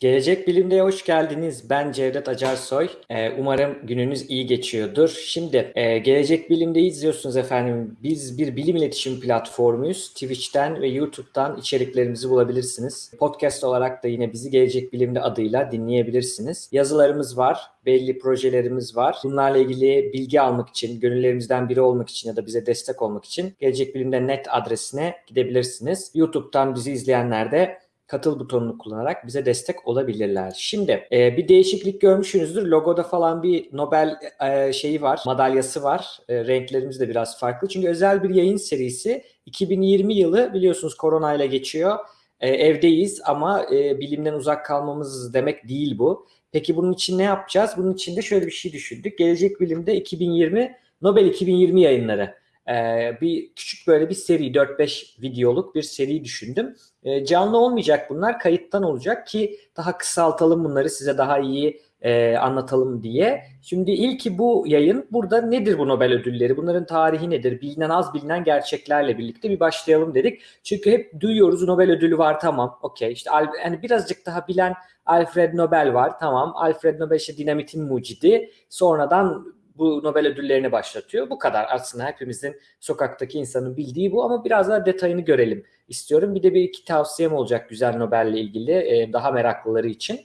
Gelecek Bilim'de hoş geldiniz. Ben Cevdet Acarsoy. Ee, umarım gününüz iyi geçiyordur. Şimdi e, Gelecek Bilim'de izliyorsunuz efendim. Biz bir bilim iletişim platformuyuz. Twitch'ten ve YouTube'dan içeriklerimizi bulabilirsiniz. Podcast olarak da yine bizi Gelecek Bilim'de adıyla dinleyebilirsiniz. Yazılarımız var, belli projelerimiz var. Bunlarla ilgili bilgi almak için, gönüllerimizden biri olmak için ya da bize destek olmak için Gelecek Bilim'de net adresine gidebilirsiniz. YouTube'dan bizi izleyenler de katıl butonunu kullanarak bize destek olabilirler. Şimdi e, bir değişiklik görmüşsünüzdür. Logoda falan bir Nobel e, şeyi var, madalyası var. E, renklerimiz de biraz farklı. Çünkü özel bir yayın serisi 2020 yılı biliyorsunuz koronayla geçiyor. E, evdeyiz ama e, bilimden uzak kalmamız demek değil bu. Peki bunun için ne yapacağız? Bunun için de şöyle bir şey düşündük. Gelecek Bilim'de 2020 Nobel 2020 yayınları ee, bir küçük böyle bir seri 4-5 videoluk bir seri düşündüm. Ee, canlı olmayacak bunlar kayıttan olacak ki daha kısaltalım bunları size daha iyi e, anlatalım diye. Şimdi ilki bu yayın burada nedir bu Nobel ödülleri? Bunların tarihi nedir? Bilinen az bilinen gerçeklerle birlikte bir başlayalım dedik. Çünkü hep duyuyoruz Nobel ödülü var tamam okey işte yani birazcık daha bilen Alfred Nobel var tamam Alfred Nobel işte dinamitin mucidi sonradan bu Nobel ödüllerini başlatıyor. Bu kadar aslında hepimizin sokaktaki insanın bildiği bu ama biraz daha detayını görelim istiyorum. Bir de bir iki tavsiyem olacak güzel Nobel'le ilgili e, daha meraklıları için.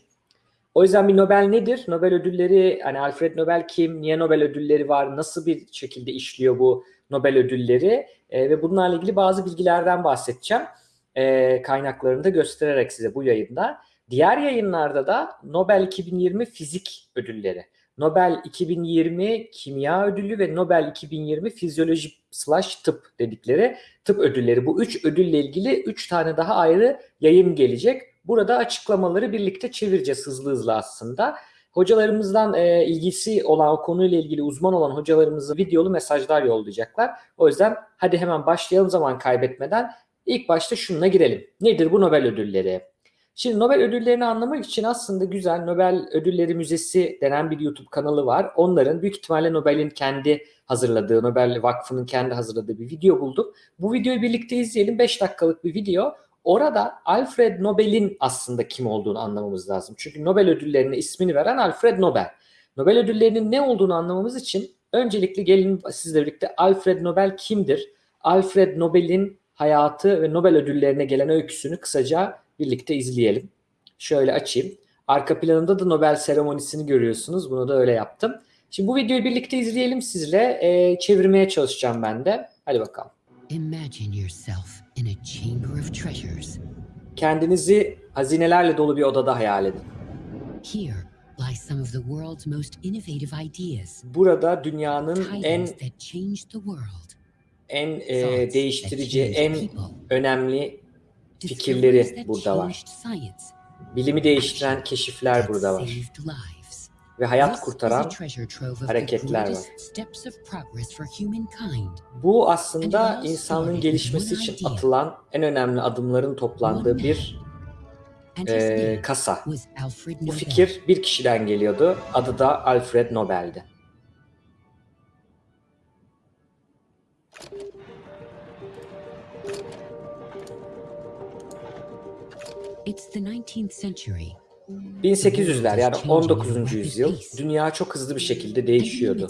O yüzden bir Nobel nedir? Nobel ödülleri hani Alfred Nobel kim? Niye Nobel ödülleri var? Nasıl bir şekilde işliyor bu Nobel ödülleri? E, ve bunlarla ilgili bazı bilgilerden bahsedeceğim. E, kaynaklarını da göstererek size bu yayında. Diğer yayınlarda da Nobel 2020 fizik ödülleri. Nobel 2020 Kimya Ödülü ve Nobel 2020 Fizyoloji slash Tıp dedikleri tıp ödülleri. Bu üç ödülle ilgili üç tane daha ayrı yayın gelecek. Burada açıklamaları birlikte çevireceğiz hızlı hızlı aslında. Hocalarımızdan e, ilgisi olan o konuyla ilgili uzman olan hocalarımızı videolu mesajlar yollayacaklar. O yüzden hadi hemen başlayalım zaman kaybetmeden. İlk başta şununla girelim. Nedir bu Nobel ödülleri? Şimdi Nobel ödüllerini anlamak için aslında güzel Nobel Ödülleri Müzesi denen bir YouTube kanalı var. Onların büyük ihtimalle Nobel'in kendi hazırladığı, Nobel Vakfı'nın kendi hazırladığı bir video bulduk. Bu videoyu birlikte izleyelim. 5 dakikalık bir video. Orada Alfred Nobel'in aslında kim olduğunu anlamamız lazım. Çünkü Nobel ödüllerine ismini veren Alfred Nobel. Nobel ödüllerinin ne olduğunu anlamamız için öncelikle gelin sizle birlikte Alfred Nobel kimdir? Alfred Nobel'in hayatı ve Nobel ödüllerine gelen öyküsünü kısaca birlikte izleyelim. Şöyle açayım. Arka planında da Nobel seremonisini görüyorsunuz. Bunu da öyle yaptım. Şimdi bu videoyu birlikte izleyelim sizle. E, çevirmeye çalışacağım ben de. Hadi bakalım. Imagine yourself in a chamber of treasures. Kendinizi hazinelerle dolu bir odada hayal edin. Here lie some of the world's most innovative ideas. Burada dünyanın en en e, değiştirici, en önemli fikirleri burada var. Bilimi değiştiren keşifler burada var. Ve hayat kurtaran hareketler var. Bu aslında insanlığın gelişmesi için atılan en önemli adımların toplandığı bir e, kasa. Bu fikir bir kişiden geliyordu. Adı da Alfred Nobel'di. 1800'ler yani 19. yüzyıl dünya çok hızlı bir şekilde değişiyordu.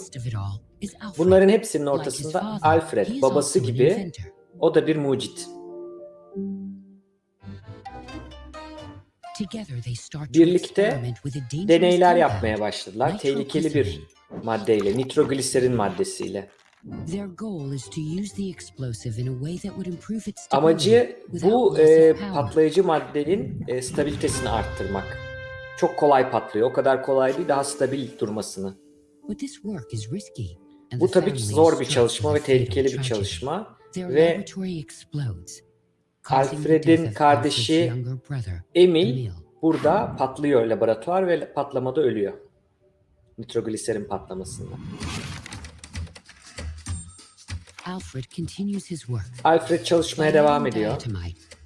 Bunların hepsinin ortasında Alfred babası gibi o da bir mucit. Birlikte deneyler yapmaya başladılar. Tehlikeli bir maddeyle, nitrogliserin maddesiyle. Amacı bu e, patlayıcı maddenin e, stabilitesini arttırmak. Çok kolay patlıyor. O kadar kolay değil, daha stabil durmasını. Bu tabii zor bir çalışma ve tehlikeli bir çalışma. Ve Alfred'in kardeşi Emil burada patlıyor laboratuvar ve patlamada ölüyor. Nitrogliserin patlamasında. Alfred continues his work. Alfred çalışmaya devam ediyor.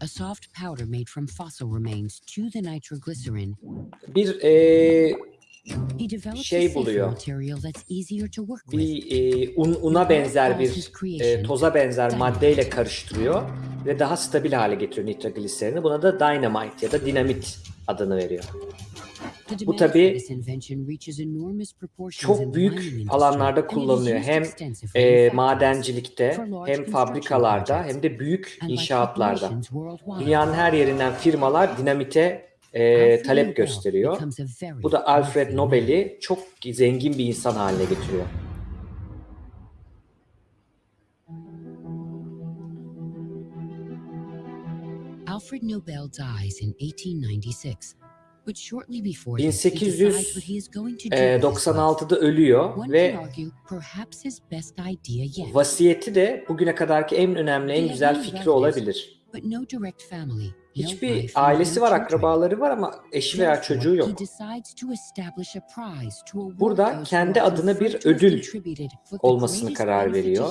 A soft powder made from fossil remains to the nitroglycerin. Bir e, şey buluyor. Bir e, un, una benzer bir e, toza benzer maddeyle karıştırıyor ve daha stabil hale getiriyor nitrogliserini. Buna da dynamite ya da dinamit adını veriyor. Bu Bu tabi tabii çok büyük alanlarda kullanılıyor. Hem E, madencilikte hem fabrikalarda hem de büyük inşaatlarda. Dünyanın her yerinden firmalar dinamite e, talep gösteriyor. Bu da Alfred Nobel'i çok zengin bir insan haline getiriyor. Alfred Nobel dies in 1896. But shortly before 1896'da ölüyor ve vasiyeti de bugüne kadarki en önemli, en güzel fikri olabilir. Hiçbir ailesi var, akrabaları var ama eşi veya çocuğu yok. Burada kendi adına bir ödül olmasını karar veriyor.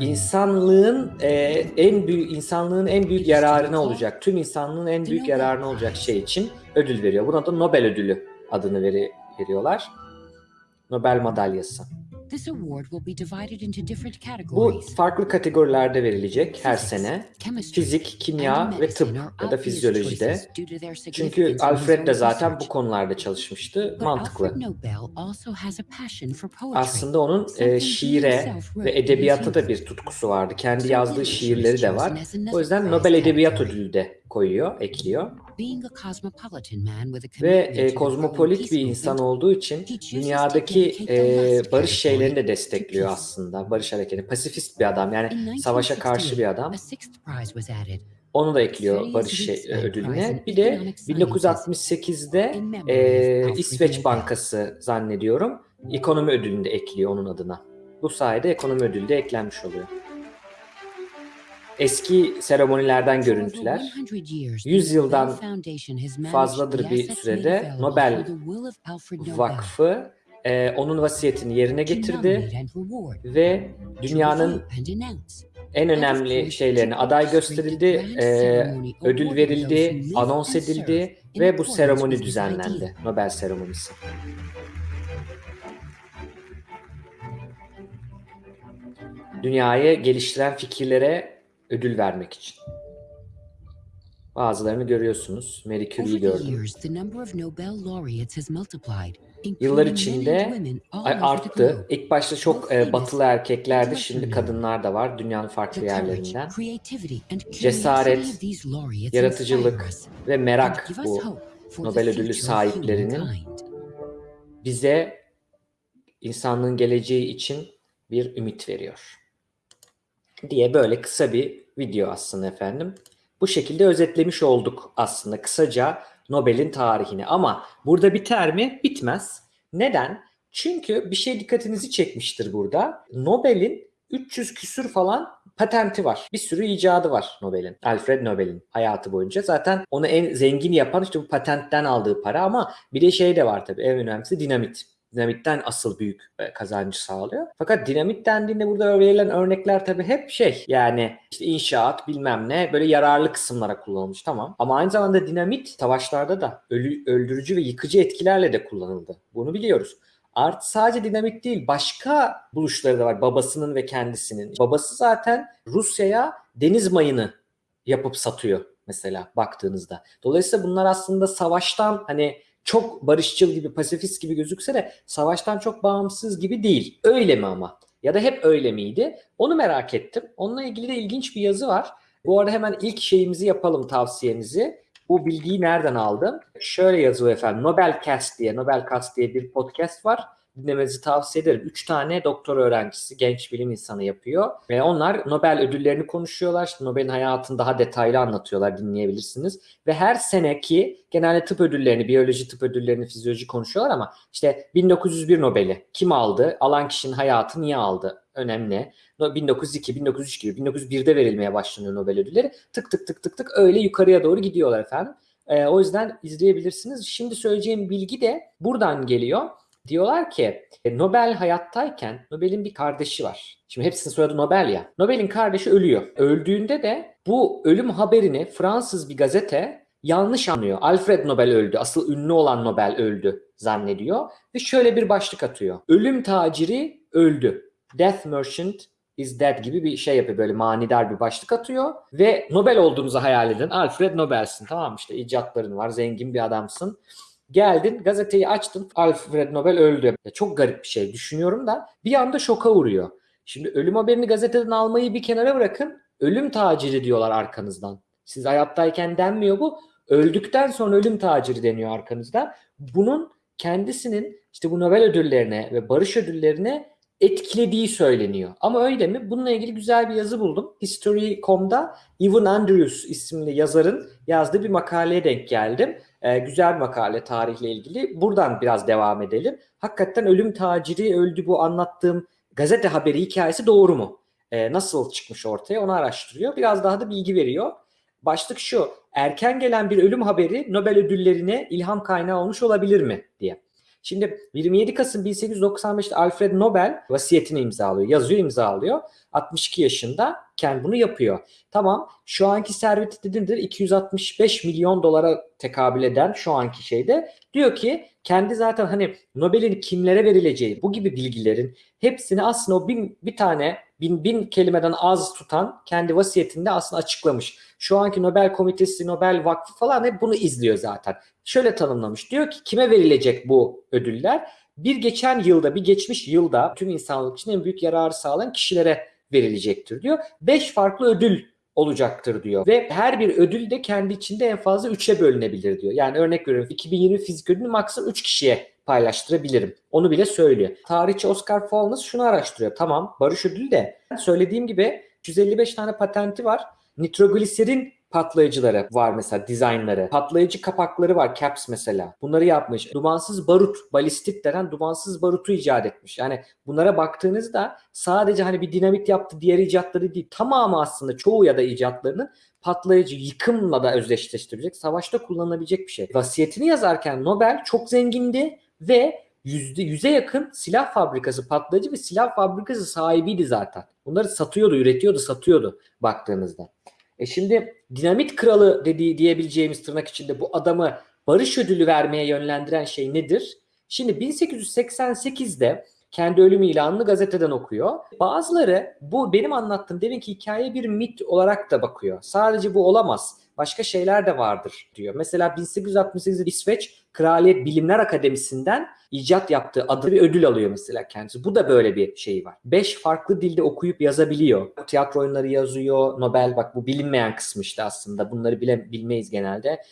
İnsanlığın e, en büyük insanlığın en büyük yararına olacak, tüm insanlığın en büyük yararına olacak şey için ödül veriyor. Buna da Nobel ödülü adını veri, veriyorlar. Nobel madalyası. Bu farklı kategorilerde verilecek her sene. Fizik, kimya ve tıp ya da fizyolojide. Çünkü Alfred de zaten bu konularda çalışmıştı. Mantıklı. Aslında onun e, şiire ve edebiyata da bir tutkusu vardı. Kendi yazdığı şiirleri de var. O yüzden Nobel Edebiyat Ödülü de koyuyor, ekliyor. Ve e, kozmopolit bir insan olduğu için dünyadaki e, barış şeylerini de destekliyor aslında. Barış hareketi. Pasifist bir adam yani savaşa karşı bir adam. Onu da ekliyor barış şey, ödülüne. Bir de 1968'de e, İsveç Bankası zannediyorum ekonomi ödülünü de ekliyor onun adına. Bu sayede ekonomi ödülü de eklenmiş oluyor. Eski seremonilerden görüntüler. 100 yıldan fazladır bir sürede Nobel Vakfı e, onun vasiyetini yerine getirdi ve dünyanın en önemli şeylerini aday gösterildi, e, ödül verildi, anons edildi ve bu seremoni düzenlendi. Nobel seremonisi. Dünyayı geliştiren fikirlere ödül vermek için. Bazılarını görüyorsunuz. Marie Curie'yi gördüm. Yıllar içinde arttı. İlk başta çok e, batılı erkeklerdi. Şimdi kadınlar da var dünyanın farklı yerlerinden. Cesaret, yaratıcılık ve merak bu Nobel ödülü sahiplerinin bize insanlığın geleceği için bir ümit veriyor. Diye böyle kısa bir video aslında efendim. Bu şekilde özetlemiş olduk aslında kısaca Nobel'in tarihini. Ama burada biter mi? Bitmez. Neden? Çünkü bir şey dikkatinizi çekmiştir burada. Nobel'in 300 küsür falan patenti var. Bir sürü icadı var Nobel'in. Alfred Nobel'in hayatı boyunca. Zaten onu en zengin yapan işte bu patentten aldığı para ama bir de şey de var tabii en önemlisi dinamit. Dinamitten asıl büyük e, kazancı sağlıyor. Fakat dinamit dendiğinde burada verilen örnekler tabii hep şey yani işte inşaat bilmem ne böyle yararlı kısımlara kullanılmış tamam. Ama aynı zamanda dinamit savaşlarda da ölü, öldürücü ve yıkıcı etkilerle de kullanıldı. Bunu biliyoruz. Artı sadece dinamit değil başka buluşları da var babasının ve kendisinin. Babası zaten Rusya'ya deniz mayını yapıp satıyor mesela baktığınızda. Dolayısıyla bunlar aslında savaştan hani çok barışçıl gibi, pasifist gibi gözükse de savaştan çok bağımsız gibi değil. Öyle mi ama? Ya da hep öyle miydi? Onu merak ettim. Onunla ilgili de ilginç bir yazı var. Bu arada hemen ilk şeyimizi yapalım tavsiyemizi. Bu bilgiyi nereden aldım? Şöyle yazıyor efendim. Nobelcast diye, Nobelcast diye bir podcast var dinlemenizi tavsiye ederim. Üç tane doktor öğrencisi, genç bilim insanı yapıyor. Ve onlar Nobel ödüllerini konuşuyorlar. İşte Nobel'in hayatını daha detaylı anlatıyorlar, dinleyebilirsiniz. Ve her seneki genelde tıp ödüllerini, biyoloji tıp ödüllerini, fizyoloji konuşuyorlar ama işte 1901 Nobel'i kim aldı? Alan kişinin hayatı niye aldı? Önemli. 1902, 1903 gibi 1901'de verilmeye başlanıyor Nobel ödülleri. Tık tık tık tık tık öyle yukarıya doğru gidiyorlar efendim. Ee, o yüzden izleyebilirsiniz. Şimdi söyleyeceğim bilgi de buradan geliyor. Diyorlar ki e, Nobel hayattayken Nobel'in bir kardeşi var. Şimdi hepsinin soyadı Nobel ya. Nobel'in kardeşi ölüyor. Öldüğünde de bu ölüm haberini Fransız bir gazete yanlış anlıyor. Alfred Nobel öldü. Asıl ünlü olan Nobel öldü zannediyor. Ve şöyle bir başlık atıyor. Ölüm taciri öldü. Death Merchant is dead gibi bir şey yapıyor böyle manidar bir başlık atıyor ve Nobel olduğunuzu hayal edin. Alfred Nobel'sin tamam işte icatların var zengin bir adamsın. Geldin gazeteyi açtın Alfred Nobel öldü. Ya çok garip bir şey düşünüyorum da bir anda şoka uğruyor. Şimdi ölüm haberini gazeteden almayı bir kenara bırakın ölüm taciri diyorlar arkanızdan. Siz hayattayken denmiyor bu. Öldükten sonra ölüm taciri deniyor arkanızda. Bunun kendisinin işte bu Nobel ödüllerine ve barış ödüllerine etkilediği söyleniyor. Ama öyle mi? Bununla ilgili güzel bir yazı buldum. History.com'da Evan Andrews isimli yazarın yazdığı bir makaleye denk geldim. Ee, güzel makale tarihle ilgili. Buradan biraz devam edelim. Hakikaten ölüm taciri öldü bu anlattığım gazete haberi hikayesi doğru mu? Ee, nasıl çıkmış ortaya onu araştırıyor. Biraz daha da bilgi veriyor. Başlık şu. Erken gelen bir ölüm haberi Nobel ödüllerine ilham kaynağı olmuş olabilir mi diye. Şimdi 27 Kasım 1895'te Alfred Nobel vasiyetini imzalıyor. Yazıyor imzalıyor. 62 yaşında kendi bunu yapıyor. Tamam şu anki serveti dedindir 265 milyon dolara tekabül eden şu anki şeyde diyor ki kendi zaten hani Nobel'in kimlere verileceği bu gibi bilgilerin hepsini aslında o bin, bir tane bin, bin kelimeden az tutan kendi vasiyetinde aslında açıklamış. Şu anki Nobel Komitesi, Nobel Vakfı falan hep bunu izliyor zaten. Şöyle tanımlamış. Diyor ki kime verilecek bu ödüller? Bir geçen yılda, bir geçmiş yılda tüm insanlık için en büyük yararı sağlayan kişilere verilecektir diyor. Beş farklı ödül olacaktır diyor. Ve her bir ödül de kendi içinde en fazla üçe bölünebilir diyor. Yani örnek veriyorum 2020 fizik ödülünü maksimum 3 kişiye paylaştırabilirim. Onu bile söylüyor. Tarihçi Oscar Fowles şunu araştırıyor. Tamam barış ödülü de söylediğim gibi 155 tane patenti var. Nitrogliserin patlayıcıları var mesela dizaynları. Patlayıcı kapakları var caps mesela. Bunları yapmış. Dumansız barut, balistit denen dumansız barutu icat etmiş. Yani bunlara baktığınızda sadece hani bir dinamit yaptı diğer icatları değil. Tamamı aslında çoğu ya da icatlarının patlayıcı yıkımla da özdeşleştirecek, savaşta kullanılabilecek bir şey. Vasiyetini yazarken Nobel çok zengindi ve yüzde yüze yakın silah fabrikası patlayıcı ve silah fabrikası sahibiydi zaten. Bunları satıyordu, üretiyordu, satıyordu baktığınızda. E şimdi dinamit kralı dediği diyebileceğimiz tırnak içinde bu adamı barış ödülü vermeye yönlendiren şey nedir? Şimdi 1888'de kendi ölüm ilanını gazeteden okuyor. Bazıları bu benim anlattığım deminki hikaye bir mit olarak da bakıyor. Sadece bu olamaz. Başka şeyler de vardır diyor. Mesela 1868'de İsveç Kraliyet Bilimler Akademisi'nden icat yaptığı adı bir ödül alıyor mesela kendisi. Bu da böyle bir şey var. Beş farklı dilde okuyup yazabiliyor. Tiyatro oyunları yazıyor. Nobel bak bu bilinmeyen kısmı işte aslında. Bunları bile bilmeyiz genelde.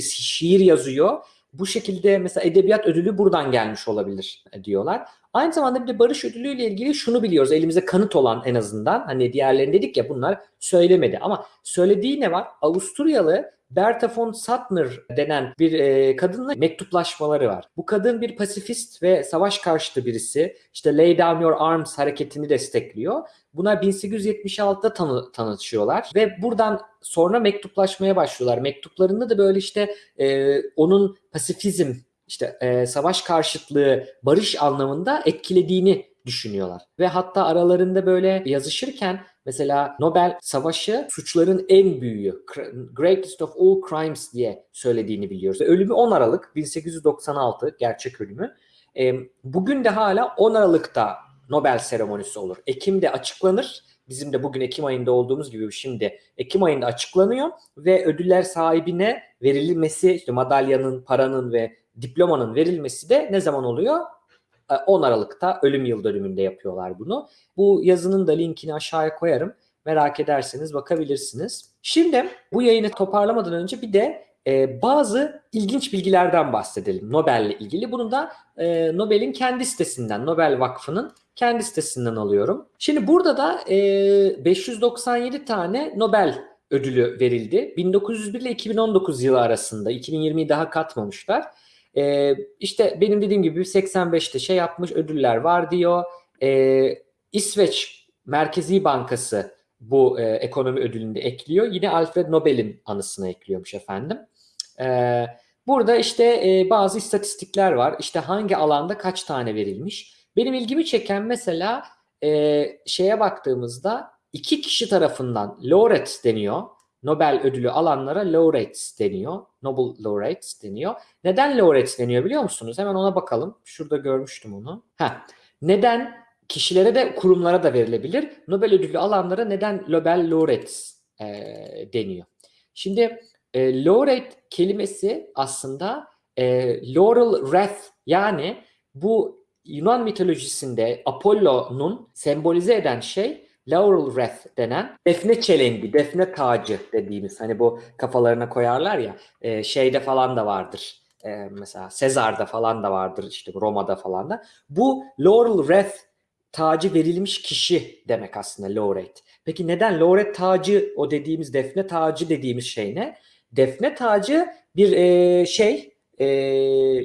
Şiir yazıyor. Bu şekilde mesela edebiyat ödülü buradan gelmiş olabilir diyorlar. Aynı zamanda bir de barış ödülüyle ilgili şunu biliyoruz. Elimizde kanıt olan en azından. Hani diğerlerini dedik ya bunlar söylemedi. Ama söylediği ne var? Avusturyalı Bertha von Suttner denen bir e, kadınla mektuplaşmaları var. Bu kadın bir pasifist ve savaş karşıtı birisi. İşte Lay Down Your Arms hareketini destekliyor. Buna 1876'da tanı, tanışıyorlar ve buradan sonra mektuplaşmaya başlıyorlar. Mektuplarında da böyle işte e, onun pasifizm işte e, savaş karşıtlığı, barış anlamında etkilediğini düşünüyorlar. Ve hatta aralarında böyle yazışırken mesela Nobel savaşı suçların en büyüğü, greatest of all crimes diye söylediğini biliyoruz. Ölümü 10 Aralık 1896 gerçek ölümü. E, bugün de hala 10 Aralık'ta Nobel seremonisi olur. Ekim'de açıklanır. Bizim de bugün Ekim ayında olduğumuz gibi şimdi Ekim ayında açıklanıyor ve ödüller sahibine verilmesi, işte madalyanın, paranın ve diplomanın verilmesi de ne zaman oluyor? 10 e, Aralık'ta ölüm yıl dönümünde yapıyorlar bunu. Bu yazının da linkini aşağıya koyarım. Merak ederseniz bakabilirsiniz. Şimdi bu yayını toparlamadan önce bir de e, bazı ilginç bilgilerden bahsedelim Nobel'le ilgili. Bunu da e, Nobel'in kendi sitesinden, Nobel Vakfı'nın kendi sitesinden alıyorum. Şimdi burada da e, 597 tane Nobel ödülü verildi. 1901 ile 2019 yılı arasında. 2020'yi daha katmamışlar. E, işte benim dediğim gibi 85'te şey yapmış ödüller var diyor. E, İsveç Merkezi Bankası bu e, ekonomi ödülünde ekliyor. Yine Alfred Nobel'in anısına ekliyormuş efendim. E, burada işte e, bazı istatistikler var. İşte hangi alanda kaç tane verilmiş. Benim ilgimi çeken mesela e, şeye baktığımızda iki kişi tarafından laureate deniyor. Nobel ödülü alanlara laureates deniyor. Nobel laureates deniyor. Neden laureates deniyor biliyor musunuz? Hemen ona bakalım. Şurada görmüştüm onu. Heh. Neden kişilere de kurumlara da verilebilir. Nobel ödülü alanlara neden Nobel laureates e, deniyor? Şimdi e, laureate kelimesi aslında e, laurel wreath yani bu Yunan mitolojisinde Apollo'nun sembolize eden şey laurel wreath denen defne çelengi, defne tacı dediğimiz hani bu kafalarına koyarlar ya e, şeyde falan da vardır. E, mesela Sezar'da falan da vardır işte Roma'da falan da. Bu laurel wreath tacı verilmiş kişi demek aslında laureate. Peki neden laureate tacı o dediğimiz defne tacı dediğimiz şey ne? Defne tacı bir e, şey e,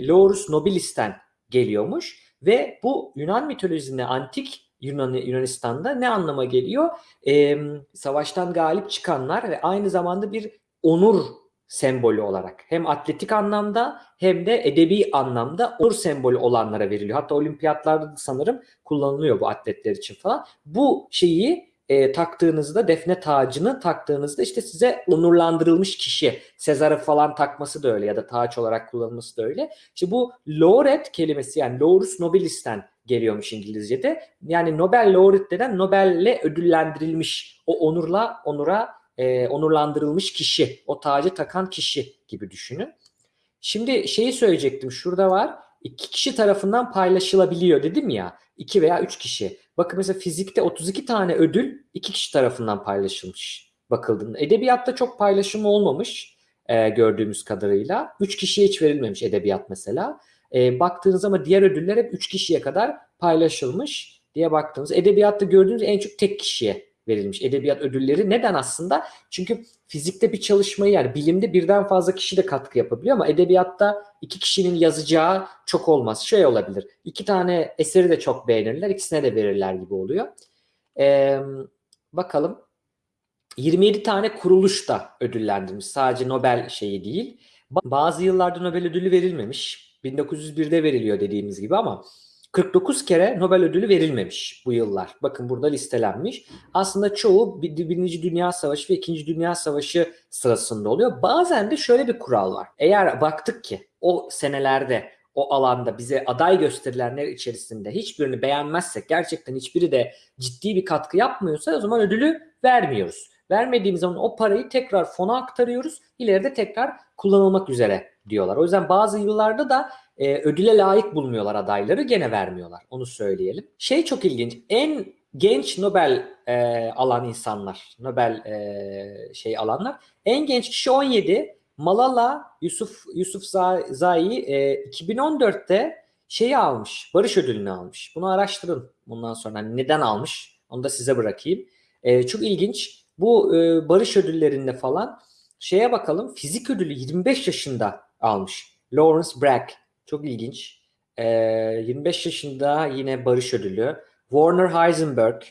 laurus nobilis'ten geliyormuş ve bu Yunan mitolojisinde antik Yunan Yunanistan'da ne anlama geliyor? E, savaştan galip çıkanlar ve aynı zamanda bir onur sembolü olarak hem atletik anlamda hem de edebi anlamda onur sembolü olanlara veriliyor. Hatta olimpiyatlarda da sanırım kullanılıyor bu atletler için falan. Bu şeyi e, taktığınızda defne tacını taktığınızda işte size onurlandırılmış kişi Sezar'ı falan takması da öyle ya da taç olarak kullanılması da öyle. İşte bu laureate kelimesi yani laurus nobilis'ten geliyormuş İngilizce'de. Yani Nobel laureate denen Nobel'le ödüllendirilmiş o onurla onura e, onurlandırılmış kişi, o tacı takan kişi gibi düşünün. Şimdi şeyi söyleyecektim. Şurada var. İki kişi tarafından paylaşılabiliyor dedim ya. iki veya üç kişi. Bakın mesela fizikte 32 tane ödül iki kişi tarafından paylaşılmış bakıldığında. Edebiyatta çok paylaşım olmamış e, gördüğümüz kadarıyla. Üç kişiye hiç verilmemiş edebiyat mesela. E, baktığınız ama diğer ödüller hep üç kişiye kadar paylaşılmış diye baktığınız. Edebiyatta gördüğünüz en çok tek kişiye verilmiş edebiyat ödülleri. Neden aslında? Çünkü fizikte bir çalışmayı yani bilimde birden fazla kişi de katkı yapabiliyor ama edebiyatta iki kişinin yazacağı çok olmaz. Şey olabilir. iki tane eseri de çok beğenirler. ikisine de verirler gibi oluyor. Ee, bakalım. 27 tane kuruluş da ödüllendirmiş. Sadece Nobel şeyi değil. Bazı yıllarda Nobel ödülü verilmemiş. 1901'de veriliyor dediğimiz gibi ama 49 kere Nobel ödülü verilmemiş bu yıllar. Bakın burada listelenmiş. Aslında çoğu Birinci Dünya Savaşı ve İkinci Dünya Savaşı sırasında oluyor. Bazen de şöyle bir kural var. Eğer baktık ki o senelerde o alanda bize aday gösterilenler içerisinde hiçbirini beğenmezsek gerçekten hiçbiri de ciddi bir katkı yapmıyorsa o zaman ödülü vermiyoruz. Vermediğimiz zaman o parayı tekrar fona aktarıyoruz. İleride tekrar kullanılmak üzere diyorlar. O yüzden bazı yıllarda da e, ödüle layık bulmuyorlar adayları gene vermiyorlar. Onu söyleyelim. Şey çok ilginç. En genç Nobel e, alan insanlar, Nobel e, şey alanlar. En genç kişi 17. Malala Yusuf Yusuf Zai e, 2014'te şeyi almış. Barış ödülünü almış. Bunu araştırın bundan sonra. Neden almış? Onu da size bırakayım. E, çok ilginç. Bu e, barış ödüllerinde falan şeye bakalım. Fizik ödülü 25 yaşında almış. Lawrence Bragg. Çok ilginç. E, 25 yaşında yine barış ödülü. Warner Heisenberg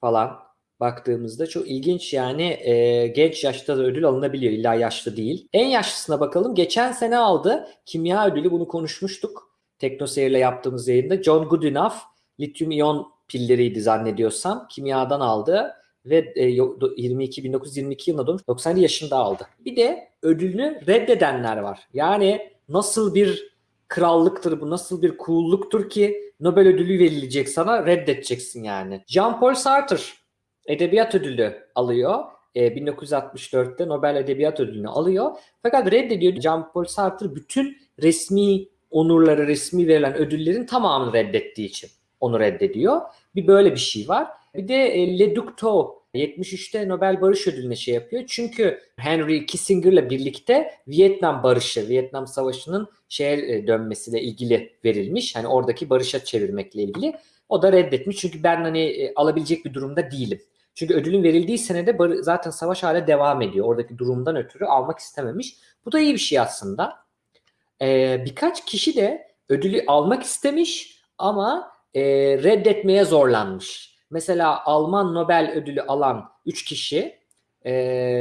falan baktığımızda çok ilginç yani e, genç yaşta da ödül alınabiliyor. İlla yaşlı değil. En yaşlısına bakalım. Geçen sene aldı. Kimya ödülü bunu konuşmuştuk. TeknoSeyir'le yaptığımız yayında. John Goodenough lityum iyon pilleriydi zannediyorsam. Kimyadan aldı ve 22 1922 yılında doğmuş 97 yaşında aldı. Bir de ödülünü reddedenler var. Yani nasıl bir krallıktır bu, nasıl bir cool'luktur ki Nobel ödülü verilecek sana reddedeceksin yani. Jean-Paul Sartre edebiyat ödülü alıyor. E, 1964'te Nobel Edebiyat Ödülünü alıyor. Fakat reddediyor. Jean-Paul Sartre bütün resmi onurları, resmi verilen ödüllerin tamamını reddettiği için onu reddediyor. Bir böyle bir şey var. Bir de e, Le Duc Tho 73'te Nobel Barış Ödülü'ne şey yapıyor. Çünkü Henry Kissinger'la birlikte Vietnam Barışı, Vietnam Savaşı'nın şeye e, dönmesiyle ilgili verilmiş. Hani oradaki barışa çevirmekle ilgili. O da reddetmiş. Çünkü ben hani e, alabilecek bir durumda değilim. Çünkü ödülün verildiği senede zaten savaş hala devam ediyor. Oradaki durumdan ötürü almak istememiş. Bu da iyi bir şey aslında. Ee, birkaç kişi de ödülü almak istemiş ama e, reddetmeye zorlanmış. Mesela Alman Nobel ödülü alan 3 kişi e,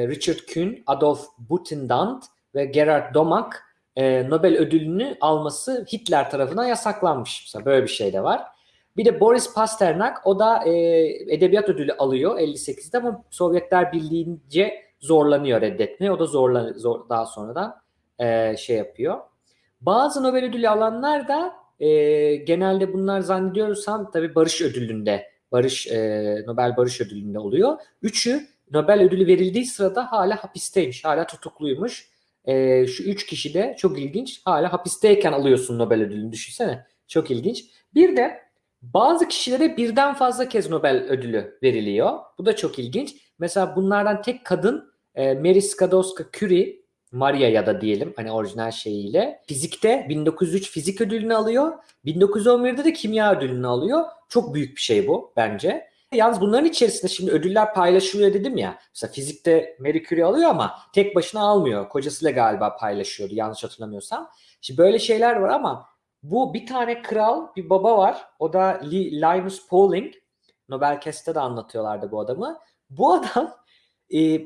Richard Kuhn, Adolf Butenandt ve Gerhard Domak e, Nobel ödülünü alması Hitler tarafından yasaklanmış. Mesela böyle bir şey de var. Bir de Boris Pasternak o da e, edebiyat ödülü alıyor 58'de ama Sovyetler Birliği'nce zorlanıyor reddetmeye. O da zorla, zor, daha sonradan e, şey yapıyor. Bazı Nobel ödülü alanlar da e, genelde bunlar zannediyorsam tabii Barış Ödülü'nde, Barış e, Nobel Barış Ödülü'nde oluyor. Üçü Nobel ödülü verildiği sırada hala hapisteymiş, hala tutukluymuş. E, şu üç kişi de çok ilginç. Hala hapisteyken alıyorsun Nobel ödülünü düşünsene. Çok ilginç. Bir de bazı kişilere birden fazla kez Nobel ödülü veriliyor. Bu da çok ilginç. Mesela bunlardan tek kadın e, Mary Skłodowska-Curie, Maria ya da diyelim hani orijinal şeyiyle. Fizikte 1903 fizik ödülünü alıyor. 1911'de de kimya ödülünü alıyor. Çok büyük bir şey bu bence. Yalnız bunların içerisinde şimdi ödüller paylaşılıyor dedim ya. Mesela fizikte Marie alıyor ama tek başına almıyor. Kocasıyla galiba paylaşıyordu yanlış hatırlamıyorsam. Şimdi böyle şeyler var ama bu bir tane kral, bir baba var. O da Li- Linus Pauling. Nobel Kest'te de anlatıyorlardı bu adamı. Bu adam e,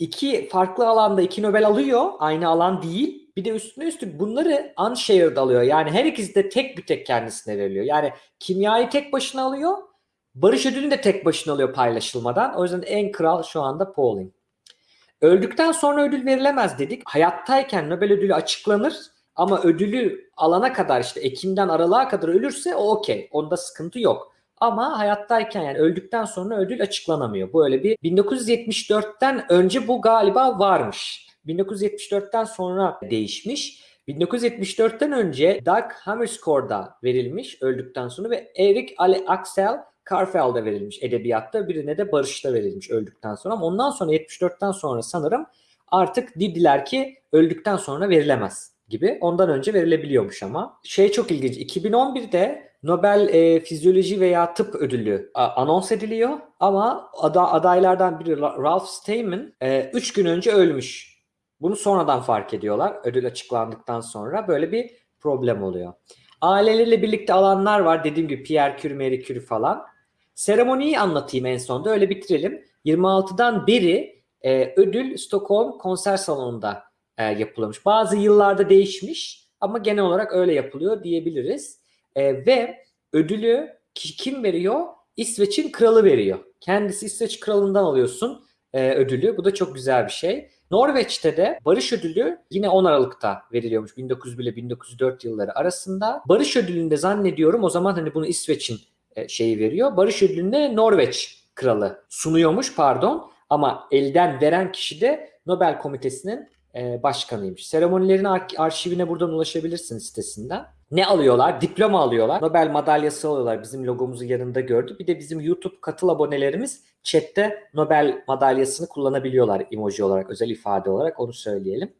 iki farklı alanda iki Nobel alıyor. Aynı alan değil. Bir de üstüne üstlük bunları unshared alıyor. Yani her ikisi de tek bir tek kendisine veriliyor. Yani kimyayı tek başına alıyor. Barış ödülünü de tek başına alıyor paylaşılmadan. O yüzden en kral şu anda Pauling. Öldükten sonra ödül verilemez dedik. Hayattayken Nobel ödülü açıklanır ama ödülü alana kadar işte Ekim'den Aralık'a kadar ölürse o okey. Onda sıkıntı yok. Ama hayattayken yani öldükten sonra ödül açıklanamıyor. Böyle bir 1974'ten önce bu galiba varmış. 1974'ten sonra değişmiş. 1974'ten önce Doug Hammarskjölds'a verilmiş öldükten sonra ve Erik Ale Axel Karfeld'e verilmiş edebiyatta. Birine de Barış'ta verilmiş öldükten sonra. Ama ondan sonra 74'ten sonra sanırım artık dediler ki öldükten sonra verilemez gibi. Ondan önce verilebiliyormuş ama. Şey çok ilginç. 2011'de Nobel e, Fizyoloji veya Tıp Ödülü a, anons ediliyor ama ada, adaylardan biri Ra- Ralph Steinman 3 gün önce ölmüş. Bunu sonradan fark ediyorlar ödül açıklandıktan sonra. Böyle bir problem oluyor. Aileleriyle birlikte alanlar var. Dediğim gibi Pierre Curie, Marie Curie falan. Seremoniyi anlatayım en sonda. Öyle bitirelim. 26'dan beri e, ödül Stockholm konser salonunda e, yapılıyormuş. Bazı yıllarda değişmiş ama genel olarak öyle yapılıyor diyebiliriz. E, ve ödülü ki- kim veriyor? İsveç'in kralı veriyor. Kendisi İsveç kralından alıyorsun e, ödülü. Bu da çok güzel bir şey. Norveç'te de Barış Ödülü yine 10 Aralık'ta veriliyormuş 1901 ile 1904 yılları arasında. Barış Ödülü'nde zannediyorum o zaman hani bunu İsveç'in e, şeyi veriyor. Barış Ödülü'nde Norveç kralı sunuyormuş pardon ama elden veren kişi de Nobel Komitesi'nin e, başkanıymış. Seremonilerin ar- arşivine buradan ulaşabilirsin sitesinden. Ne alıyorlar? Diploma alıyorlar. Nobel madalyası alıyorlar. Bizim logomuzu yanında gördü. Bir de bizim YouTube katıl abonelerimiz chatte Nobel madalyasını kullanabiliyorlar emoji olarak, özel ifade olarak onu söyleyelim.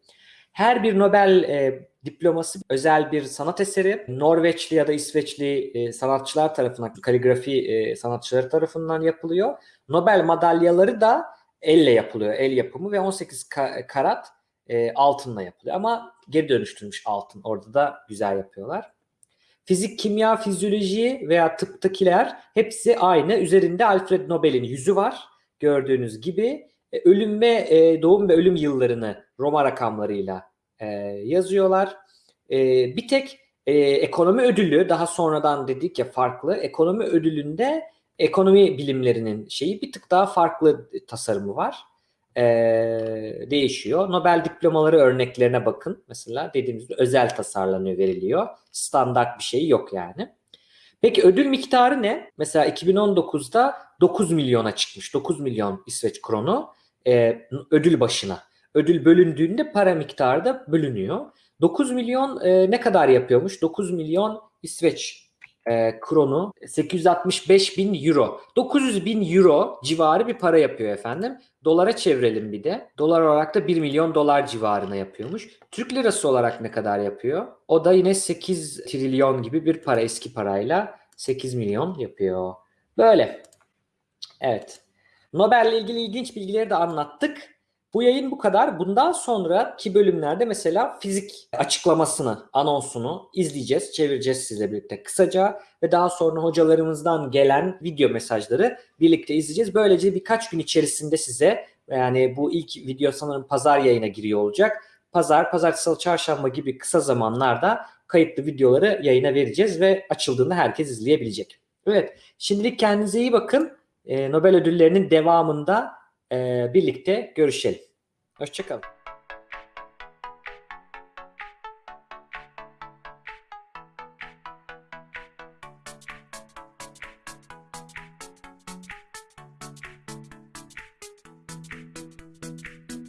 Her bir Nobel e, diploması özel bir sanat eseri. Norveçli ya da İsveçli e, sanatçılar tarafından, kaligrafi e, sanatçıları tarafından yapılıyor. Nobel madalyaları da elle yapılıyor, el yapımı ve 18 ka- karat e, altınla yapılıyor. Ama geri dönüştürmüş altın. Orada da güzel yapıyorlar. Fizik, kimya, fizyoloji veya tıptakiler hepsi aynı. Üzerinde Alfred Nobel'in yüzü var. Gördüğünüz gibi E, ölüm ve e, doğum ve ölüm yıllarını Roma rakamlarıyla e, yazıyorlar. E, bir tek e, ekonomi ödülü daha sonradan dedik ya farklı. Ekonomi ödülünde ekonomi bilimlerinin şeyi bir tık daha farklı tasarımı var. E, değişiyor. Nobel diplomaları örneklerine bakın. Mesela dediğimiz gibi özel tasarlanıyor, veriliyor. Standart bir şey yok yani. Peki ödül miktarı ne? Mesela 2019'da 9 milyona çıkmış. 9 milyon İsveç kronu e, ödül başına. Ödül bölündüğünde para miktarı da bölünüyor. 9 milyon e, ne kadar yapıyormuş? 9 milyon İsveç e, kronu 865 bin euro. 900 bin euro civarı bir para yapıyor efendim. Dolara çevirelim bir de. Dolar olarak da 1 milyon dolar civarına yapıyormuş. Türk lirası olarak ne kadar yapıyor? O da yine 8 trilyon gibi bir para eski parayla 8 milyon yapıyor. Böyle. Evet. Nobel'le ilgili ilginç bilgileri de anlattık. Bu yayın bu kadar. Bundan sonraki bölümlerde mesela fizik açıklamasını, anonsunu izleyeceğiz, çevireceğiz sizle birlikte kısaca ve daha sonra hocalarımızdan gelen video mesajları birlikte izleyeceğiz. Böylece birkaç gün içerisinde size yani bu ilk video sanırım pazar yayına giriyor olacak. Pazar, pazartesi, salı, çarşamba gibi kısa zamanlarda kayıtlı videoları yayına vereceğiz ve açıldığında herkes izleyebilecek. Evet, şimdilik kendinize iyi bakın. Ee, Nobel ödüllerinin devamında birlikte görüşelim. Hoşçakalın.